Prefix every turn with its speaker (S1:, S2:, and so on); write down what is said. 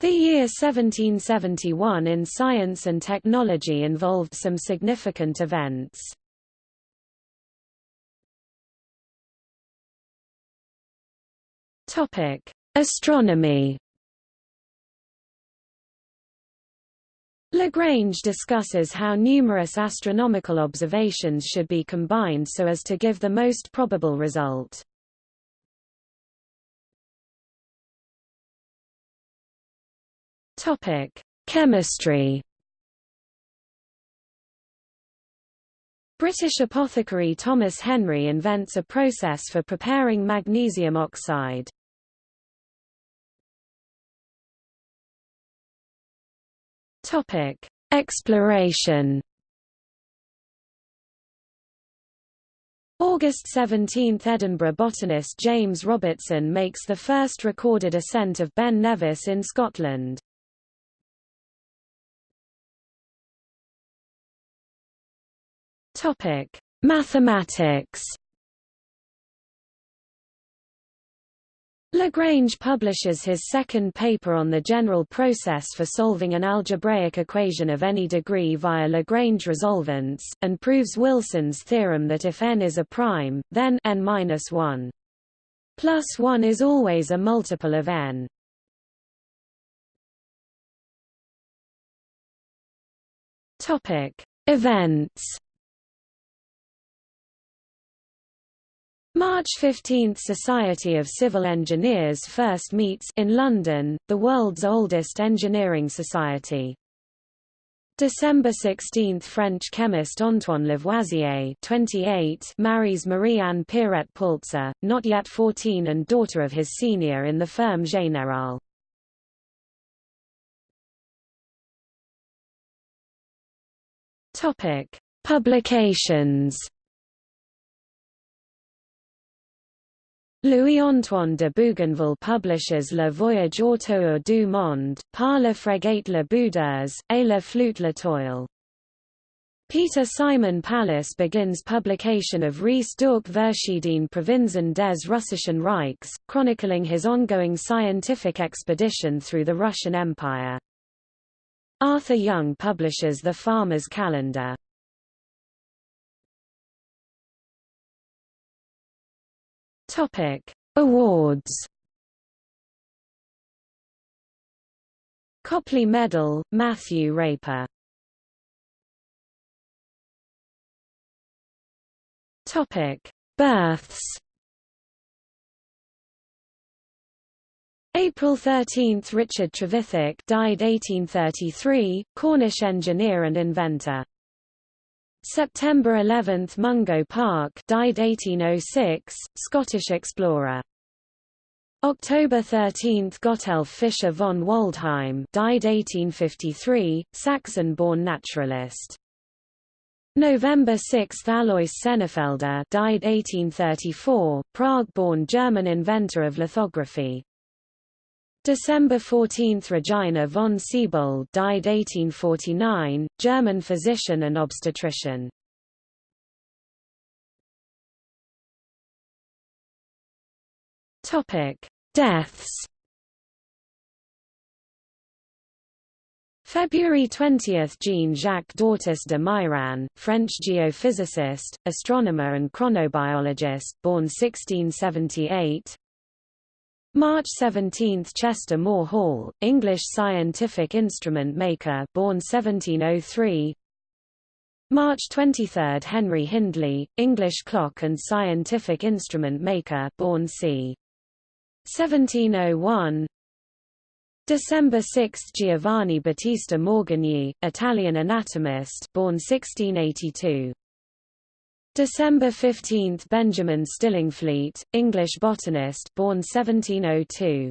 S1: The year 1771 in science and technology involved some significant events. Topic: Astronomy Lagrange discusses how numerous astronomical observations should be combined so as to give the most probable result. Topic: Chemistry. British apothecary Thomas Henry invents a process for preparing magnesium oxide. Topic: Exploration. August 17 – Edinburgh botanist James Robertson makes the first recorded ascent of Ben Nevis in Scotland. Topic: Mathematics. Lagrange publishes his second paper on the general process for solving an algebraic equation of any degree via Lagrange resolvents, and proves Wilson's theorem that if n is a prime, then n-1 plus 1 is always a multiple of n. Topic: Events March 15 – Society of Civil Engineers first meets in London, the world's oldest engineering society. December 16 – French chemist Antoine Lavoisier 28 marries Marie-Anne Pierrette Paulze, not yet 14 and daughter of his senior in the Ferme générale. Publications Louis-Antoine de Bougainville publishes Le Voyage autour du monde, par la frégate La Boudeuse, et la flûte L'Étoile. Peter Simon Pallas begins publication of Reise durch verschiedene Provinzen des Russischen Reichs, chronicling his ongoing scientific expedition through the Russian Empire. Arthur Young publishes The Farmer's Calendar. Topic: Awards. Copley Medal, Matthew Raper. Topic: Births. April 13 – Richard Trevithick died 1833, Cornish engineer and inventor. September 11 – Mungo Park died 1806, Scottish explorer. October 13 – Gotthelf Fischer von Waldheim died 1853, Saxon-born naturalist. November 6 – Alois Senefelder died 1834, Prague-born German inventor of lithography. December 14 – Regina von Siebold died 1849, German physician and obstetrician. Deaths February 20 – Jean-Jacques d'Ortous de Mairan, French geophysicist, astronomer and chronobiologist, born 1678 March 17 – Chester Moore Hall, English scientific instrument maker born 1703 March 23 – Henry Hindley, English clock and scientific instrument maker born c. 1701 December 6 – Giovanni Battista Morgagni, Italian anatomist born 1682 December 15 – Benjamin Stillingfleet, English botanist born 1702.